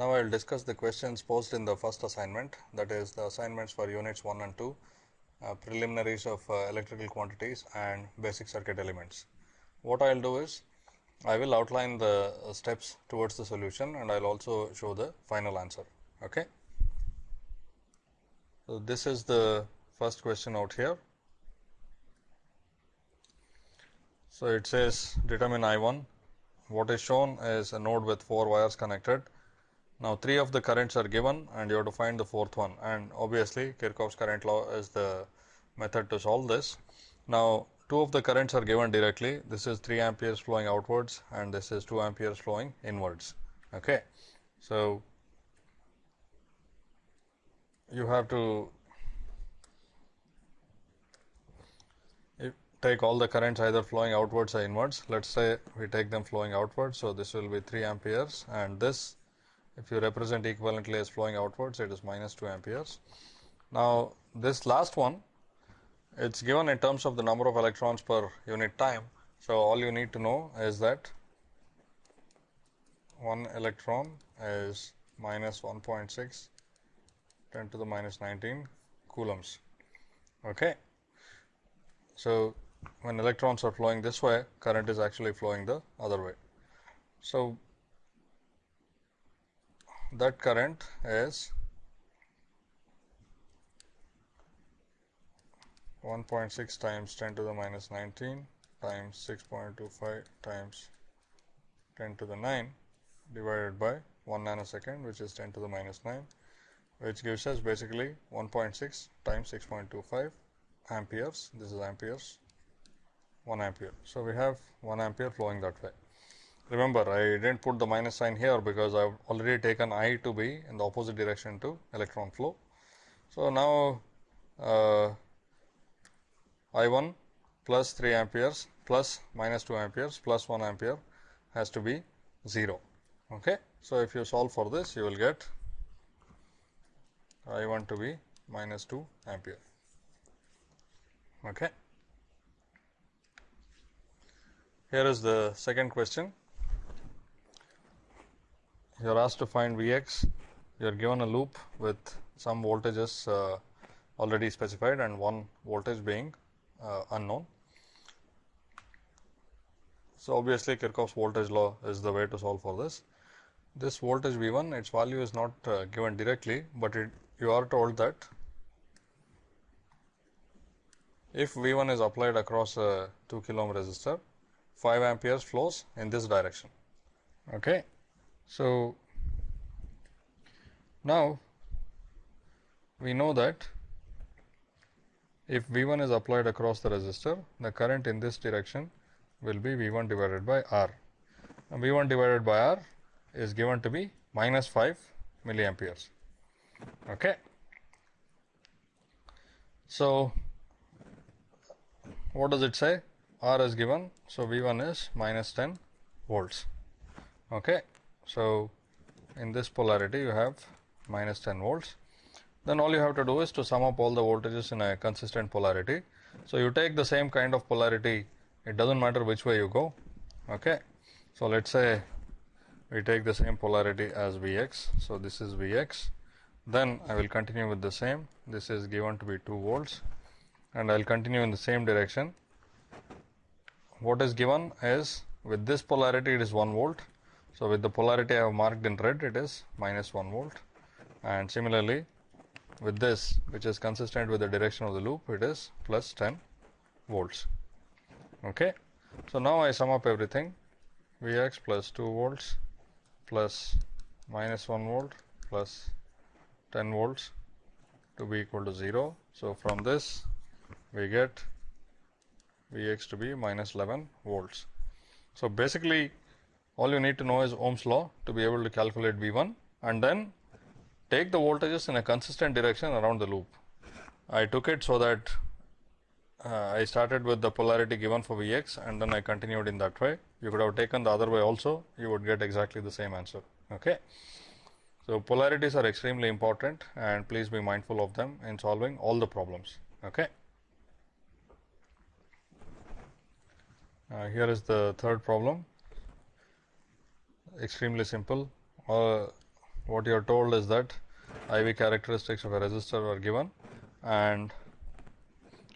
Now, I will discuss the questions posed in the first assignment that is the assignments for units 1 and 2, uh, preliminaries of uh, electrical quantities and basic circuit elements. What I will do is I will outline the uh, steps towards the solution and I will also show the final answer. Okay. So, this is the first question out here. So, it says determine I 1 what is shown is a node with 4 wires connected. Now, 3 of the currents are given and you have to find the fourth one and obviously Kirchhoff's current law is the method to solve this. Now, 2 of the currents are given directly this is 3 amperes flowing outwards and this is 2 amperes flowing inwards. Okay. So, you have to take all the currents either flowing outwards or inwards. Let us say we take them flowing outwards. So, this will be 3 amperes and this if you represent equivalently as flowing outwards it is minus 2 amperes. Now, this last one it is given in terms of the number of electrons per unit time. So, all you need to know is that one electron is minus 1.6 10 to the minus 19 coulombs. Okay. So, when electrons are flowing this way, current is actually flowing the other way. So, that current is 1.6 times 10 to the minus 19 times 6.25 times 10 to the 9 divided by 1 nanosecond which is 10 to the minus 9 which gives us basically 1.6 times 6.25 amperes this is amperes 1 ampere. So, we have 1 ampere flowing that way. Remember, I did not put the minus sign here because I have already taken I to be in the opposite direction to electron flow. So, now uh, I 1 plus 3 amperes plus minus 2 amperes plus 1 ampere has to be 0. Okay. So, if you solve for this you will get I 1 to be minus 2 ampere. Okay. Here is the second question. You are asked to find V x, you are given a loop with some voltages uh, already specified and one voltage being uh, unknown. So, obviously, Kirchhoff's voltage law is the way to solve for this. This voltage V 1 its value is not uh, given directly, but it, you are told that if V 1 is applied across a 2 kilo ohm resistor 5 amperes flows in this direction. Okay. So, now we know that if V 1 is applied across the resistor, the current in this direction will be V 1 divided by R. And V 1 divided by R is given to be minus 5 milliamperes. Okay. So, what does it say? R is given. So, V 1 is minus 10 volts. Okay. So, in this polarity you have minus 10 volts. Then all you have to do is to sum up all the voltages in a consistent polarity. So, you take the same kind of polarity it does not matter which way you go. Okay. So, let us say we take the same polarity as V x. So, this is V x then I will continue with the same this is given to be 2 volts and I will continue in the same direction what is given is with this polarity it is 1 volt. So, with the polarity I have marked in red it is minus 1 volt and similarly with this which is consistent with the direction of the loop it is plus 10 volts. Okay. So, now I sum up everything V x plus 2 volts plus minus 1 volt plus 10 volts to be equal to 0. So, from this we get V x to be minus 11 volts. So, basically all you need to know is Ohm's law to be able to calculate V 1 and then take the voltages in a consistent direction around the loop. I took it so that uh, I started with the polarity given for V x and then I continued in that way. You could have taken the other way also, you would get exactly the same answer. Okay. So, polarities are extremely important and please be mindful of them in solving all the problems. Okay. Uh, here is the third problem extremely simple uh, what you are told is that IV characteristics of a resistor are given and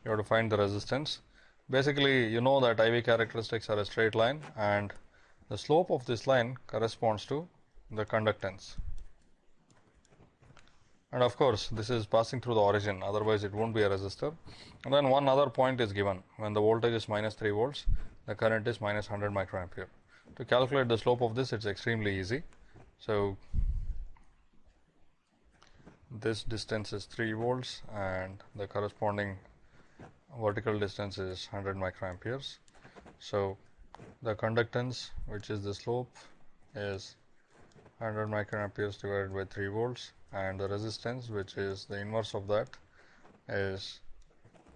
you have to find the resistance. Basically, you know that IV characteristics are a straight line and the slope of this line corresponds to the conductance. And of course, this is passing through the origin, otherwise it won't be a resistor. And then one other point is given when the voltage is minus 3 volts, the current is minus 100 microampere. To calculate the slope of this, it's extremely easy. So, this distance is 3 volts and the corresponding vertical distance is 100 microamperes. So, the conductance which is the slope is 100 microamperes divided by 3 volts and the resistance which is the inverse of that is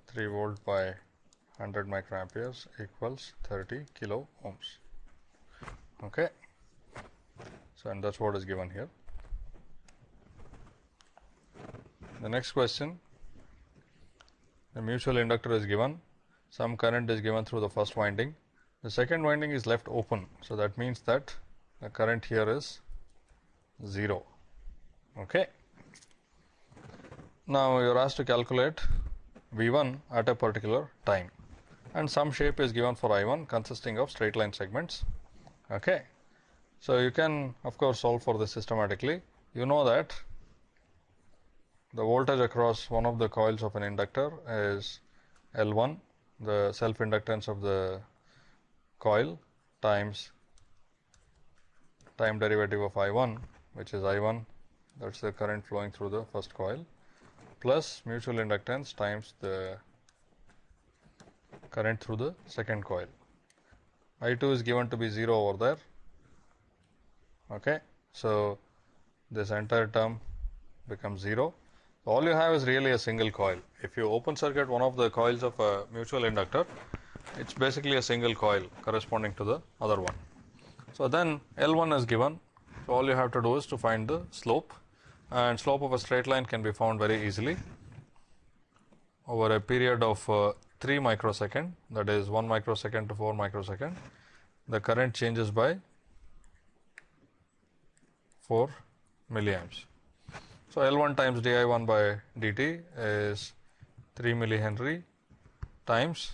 3 volt by 100 microamperes equals 30 kilo ohms. Okay. So, and that is what is given here. The next question the mutual inductor is given some current is given through the first winding the second winding is left open. So, that means that the current here is 0. Okay. Now, you are asked to calculate V 1 at a particular time and some shape is given for I 1 consisting of straight line segments. Okay. So, you can of course, solve for this systematically. You know that the voltage across one of the coils of an inductor is L 1, the self inductance of the coil times time derivative of I 1 which is I 1 that is the current flowing through the first coil plus mutual inductance times the current through the second coil. I 2 is given to be 0 over there. Okay. So, this entire term becomes 0. All you have is really a single coil. If you open circuit one of the coils of a mutual inductor, it is basically a single coil corresponding to the other one. So, then L 1 is given. So, all you have to do is to find the slope and slope of a straight line can be found very easily over a period of uh, 3 microsecond that is 1 microsecond to 4 microsecond the current changes by 4 milliamps. So, L 1 times d I 1 by dt is 3 millihenry times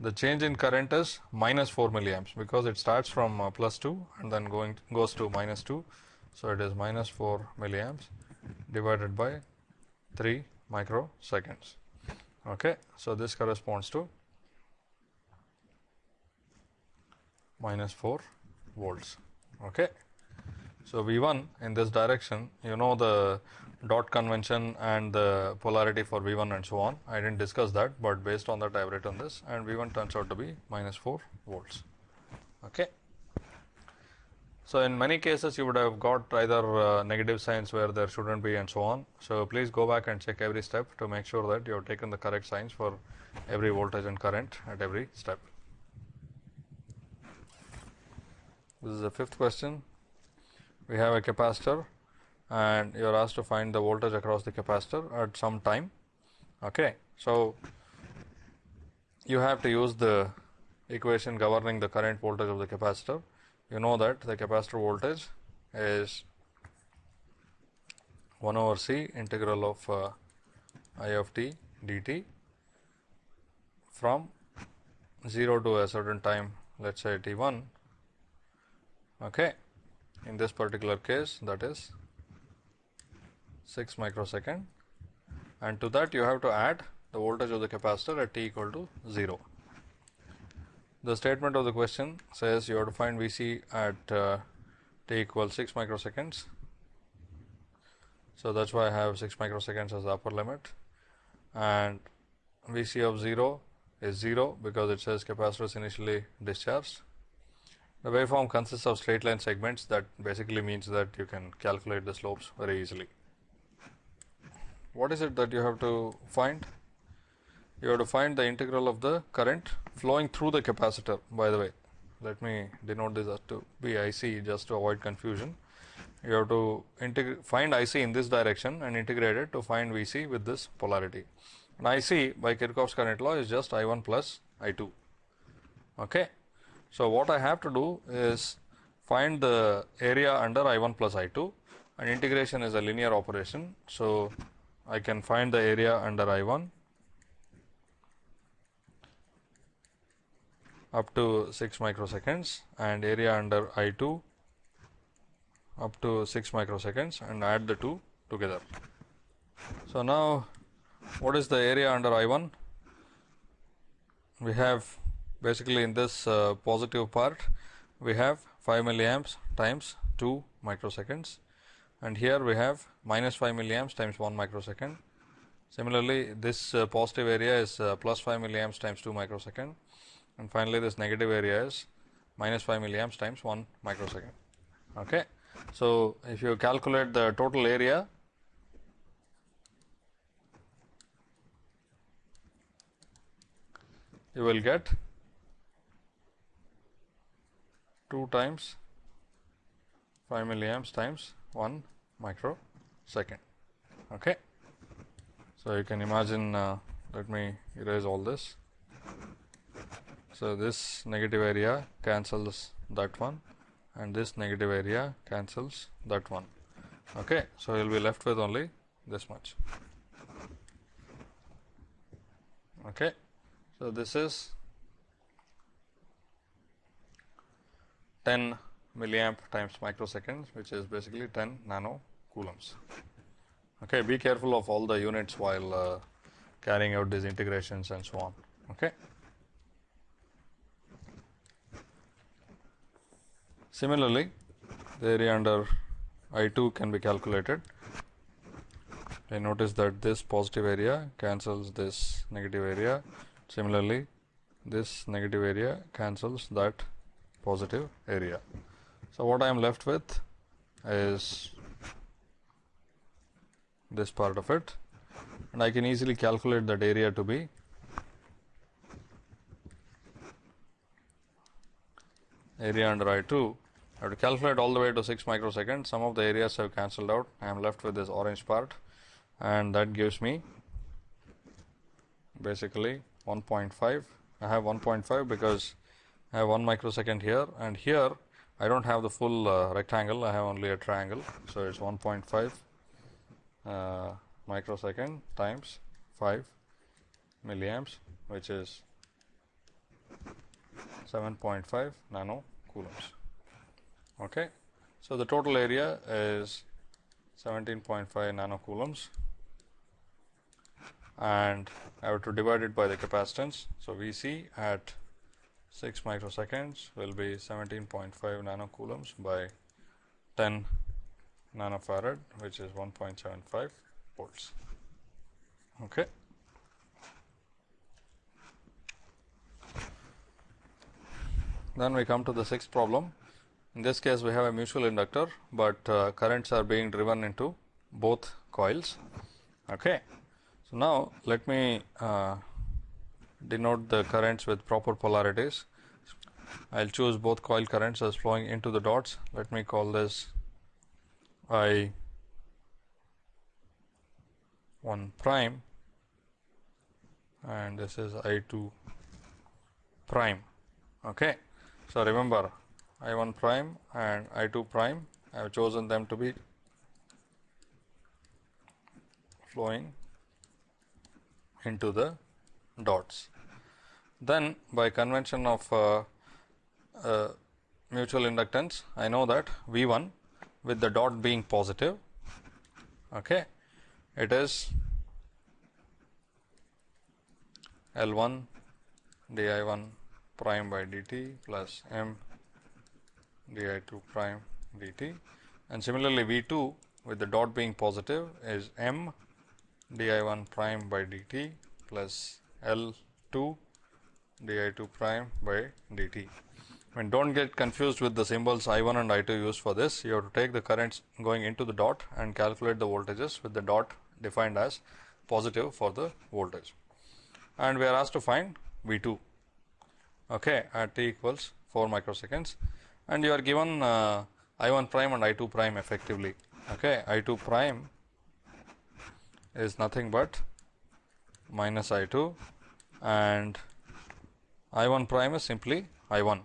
the change in current is minus 4 milliamps because it starts from uh, plus 2 and then going goes to minus 2. So, it is minus 4 milliamps divided by 3 microseconds. Okay. So, this corresponds to minus 4 volts. Okay. So, V 1 in this direction you know the dot convention and the polarity for V 1 and so on. I did not discuss that, but based on that I have written this and V 1 turns out to be minus 4 volts. So, in many cases you would have got either uh, negative signs where there should not be and so on. So, please go back and check every step to make sure that you have taken the correct signs for every voltage and current at every step. This is the fifth question. We have a capacitor and you are asked to find the voltage across the capacitor at some time. Okay. So, you have to use the equation governing the current voltage of the capacitor. You know that the capacitor voltage is 1 over C integral of uh, I of t dt from 0 to a certain time let us say t 1 okay. in this particular case that is 6 microsecond and to that you have to add the voltage of the capacitor at t equal to 0. The statement of the question says you have to find Vc at uh, t equals 6 microseconds. So, that is why I have 6 microseconds as the upper limit and Vc of 0 is 0 because it says capacitor is initially discharged. The waveform consists of straight line segments that basically means that you can calculate the slopes very easily what is it that you have to find? you have to find the integral of the current flowing through the capacitor by the way. Let me denote this as to be IC just to avoid confusion. You have to find IC in this direction and integrate it to find VC with this polarity. And IC by Kirchhoff's current law is just I1 plus I2 okay? So what I have to do is find the area under I1 plus I2 and integration is a linear operation. So I can find the area under I1 up to 6 microseconds and area under I 2 up to 6 microseconds and add the two together. So, now what is the area under I 1? We have basically in this uh, positive part we have 5 milliamps times 2 microseconds and here we have minus 5 milliamps times 1 microsecond. Similarly, this uh, positive area is uh, plus 5 milliamps times 2 microsecond and finally, this negative area is minus 5 milliamps times 1 microsecond. Okay. So, if you calculate the total area you will get 2 times 5 milliamps times 1 microsecond. Okay. So, you can imagine uh, let me erase all this. So, this negative area cancels that one and this negative area cancels that one. Okay. So, you will be left with only this much. Okay. So, this is 10 milliamp times microseconds which is basically 10 nano coulombs. Okay, be careful of all the units while uh, carrying out these integrations and so on. Okay. Similarly, the area under I 2 can be calculated. I notice that this positive area cancels this negative area. Similarly, this negative area cancels that positive area. So, what I am left with is this part of it and I can easily calculate that area to be area under I 2. I have to calculate all the way to 6 microseconds. Some of the areas have cancelled out. I am left with this orange part and that gives me basically 1.5. I have 1.5 because I have 1 microsecond here and here I do not have the full uh, rectangle, I have only a triangle. So, it is 1.5 uh, microsecond times 5 milliamps which is 7.5 nano coulombs. Okay. So, the total area is 17.5 nano coulombs and I have to divide it by the capacitance. So, V c at 6 microseconds will be 17.5 nano coulombs by 10 nanofarad which is 1.75 volts. Okay. Then we come to the sixth problem. In this case, we have a mutual inductor, but uh, currents are being driven into both coils. Okay. So, now let me uh, denote the currents with proper polarities. I will choose both coil currents as flowing into the dots. Let me call this I 1 prime and this is I 2 prime. Okay. So, remember I 1 prime and I 2 prime I have chosen them to be flowing into the dots. Then by convention of uh, uh, mutual inductance I know that V 1 with the dot being positive okay it is L 1 d I 1 prime by dt plus m d I 2 prime dt and similarly V 2 with the dot being positive is m d I 1 prime by dt plus L 2 d I 2 prime by dt. And don't get confused with the symbols I 1 and I 2 used for this. You have to take the currents going into the dot and calculate the voltages with the dot defined as positive for the voltage. And we are asked to find V 2 okay, at t equals 4 microseconds and you are given uh, I 1 prime and I 2 prime effectively. Okay, I 2 prime is nothing but minus I 2 and I 1 prime is simply I 1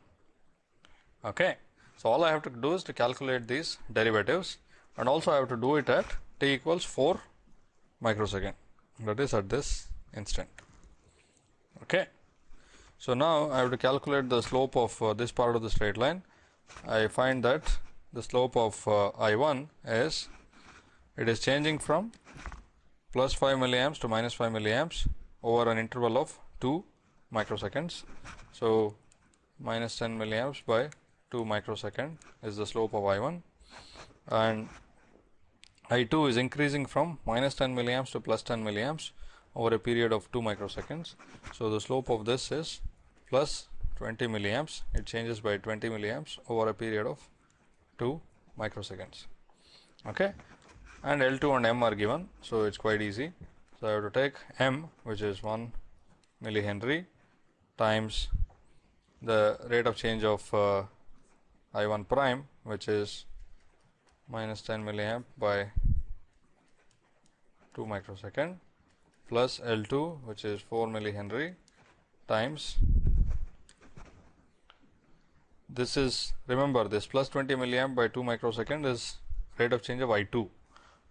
Okay. So, all I have to do is to calculate these derivatives and also I have to do it at t equals 4 microsecond that is at this instant. Okay. So, now I have to calculate the slope of uh, this part of the straight line. I find that the slope of uh, I 1 is it is changing from plus 5 milliamps to minus 5 milliamps over an interval of 2 microseconds. So, minus 10 milliamps by 2 microsecond is the slope of I 1 and I 2 is increasing from minus 10 milliamps to plus 10 milliamps over a period of 2 microseconds. So, the slope of this is plus 20 milliamps, it changes by 20 milliamps over a period of 2 microseconds. Okay. And L2 and M are given, so it is quite easy. So, I have to take M which is 1 millihenry times the rate of change of uh, I 1 prime which is minus 10 milliamp by 2 microsecond plus L 2 which is 4 millihenry times this is remember this plus 20 milliamp by 2 microsecond is rate of change of I 2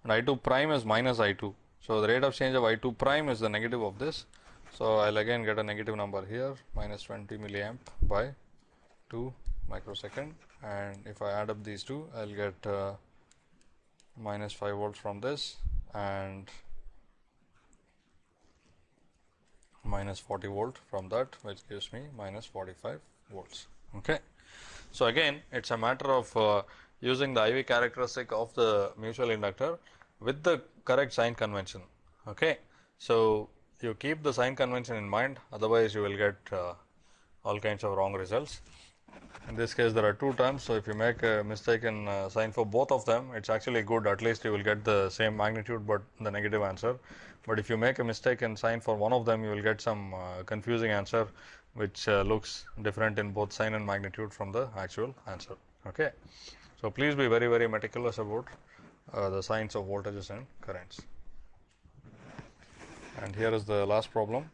and I 2 prime is minus I 2. So, the rate of change of I 2 prime is the negative of this. So, I will again get a negative number here minus 20 milliamp by 2 microsecond and if I add up these two I will get uh, minus 5 volts from this and minus 40 volt from that which gives me minus 45 volts. Okay. So, again it is a matter of uh, using the IV characteristic of the mutual inductor with the correct sign convention. Okay. So, you keep the sign convention in mind otherwise you will get uh, all kinds of wrong results. In this case there are two terms. So, if you make a mistaken uh, sign for both of them it is actually good at least you will get the same magnitude, but the negative answer. But if you make a mistaken sign for one of them you will get some uh, confusing answer which uh, looks different in both sign and magnitude from the actual answer. Okay. So, please be very very meticulous about uh, the signs of voltages and currents. And here is the last problem.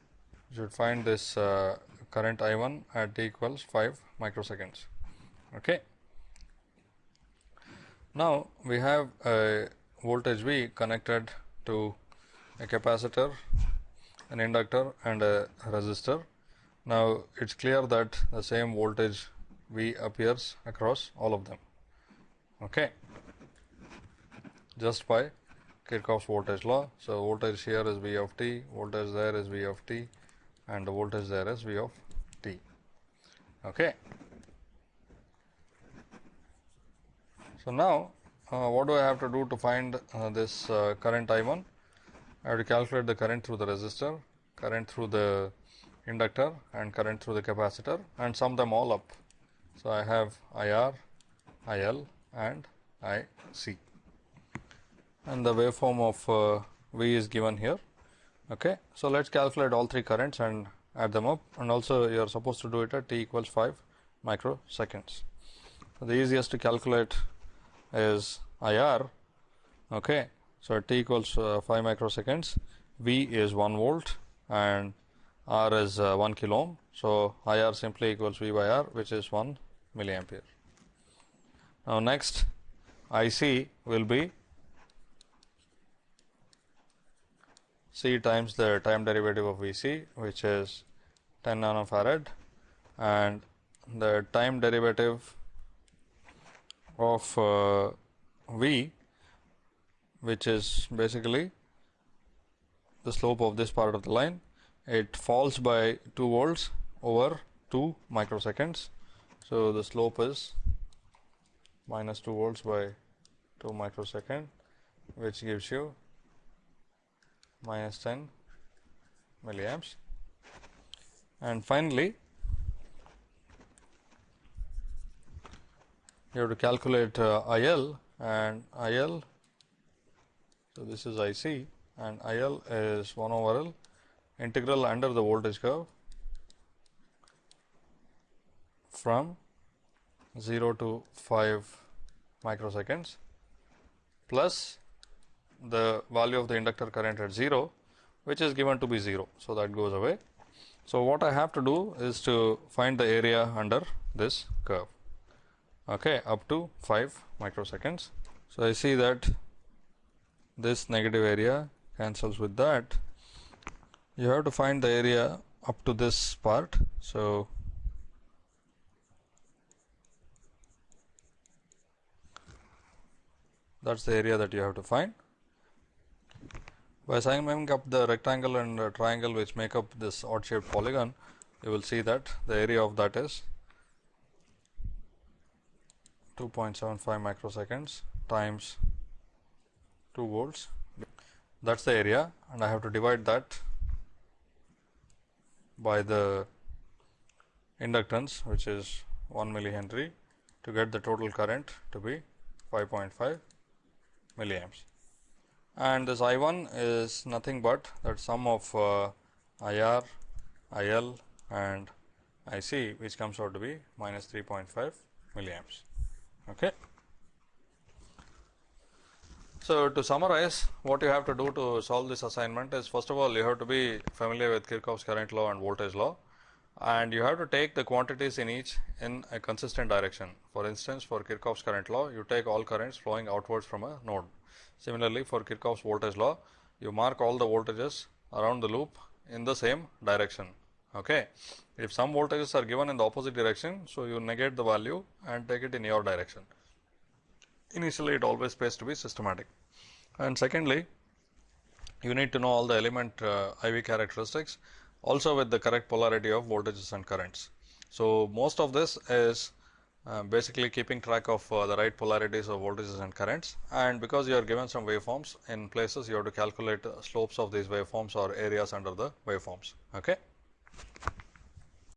You should find this uh, current I 1 at t equals 5 microseconds. Okay. Now, we have a voltage V connected to a capacitor, an inductor and a resistor. Now, it is clear that the same voltage V appears across all of them okay. just by Kirchhoff's voltage law. So, voltage here is V of t, voltage there is V of t and the voltage there is V of t. Okay. So, now uh, what do I have to do to find uh, this uh, current I 1? I have to calculate the current through the resistor, current through the inductor and current through the capacitor and sum them all up. So, I have I R, I L and I C and the waveform of uh, V is given here. Okay. So, let us calculate all three currents and add them up and also you are supposed to do it at t equals 5 microseconds. So, the easiest to calculate is IR. Okay. So, at t equals uh, 5 microseconds, V is 1 volt and R is uh, 1 kilo ohm. So, IR simply equals V by R which is 1 milliampere. Now, next IC will be C times the time derivative of Vc which is 10 nanofarad and the time derivative of uh, V which is basically the slope of this part of the line. It falls by 2 volts over 2 microseconds. So, the slope is minus 2 volts by 2 microsecond which gives you minus 10 milliamps. And finally, you have to calculate uh, IL and IL. So, this is IC and IL is 1 over L integral under the voltage curve from 0 to 5 microseconds plus the value of the inductor current at 0 which is given to be 0. So, that goes away. So, what I have to do is to find the area under this curve. okay, up to 5 microseconds. So, I see that this negative area cancels with that. You have to find the area up to this part. So, that is the area that you have to find. By summing up the rectangle and the triangle which make up this odd shaped polygon, you will see that the area of that is 2.75 microseconds times 2 volts that is the area and I have to divide that by the inductance which is 1 millihenry to get the total current to be 5.5 milliamps. And this I 1 is nothing but that sum of uh, IR, IL and IC which comes out to be minus 3.5 milliamps. Okay. So, to summarize what you have to do to solve this assignment is first of all you have to be familiar with Kirchhoff's current law and voltage law and you have to take the quantities in each in a consistent direction. For instance, for Kirchhoff's current law you take all currents flowing outwards from a node. Similarly, for Kirchhoff's voltage law you mark all the voltages around the loop in the same direction. Okay. If some voltages are given in the opposite direction, so you negate the value and take it in your direction initially it always pays to be systematic. And secondly, you need to know all the element uh, IV characteristics also with the correct polarity of voltages and currents. So, most of this is uh, basically keeping track of uh, the right polarities of voltages and currents and because you are given some waveforms in places you have to calculate slopes of these waveforms or areas under the waveforms. Okay.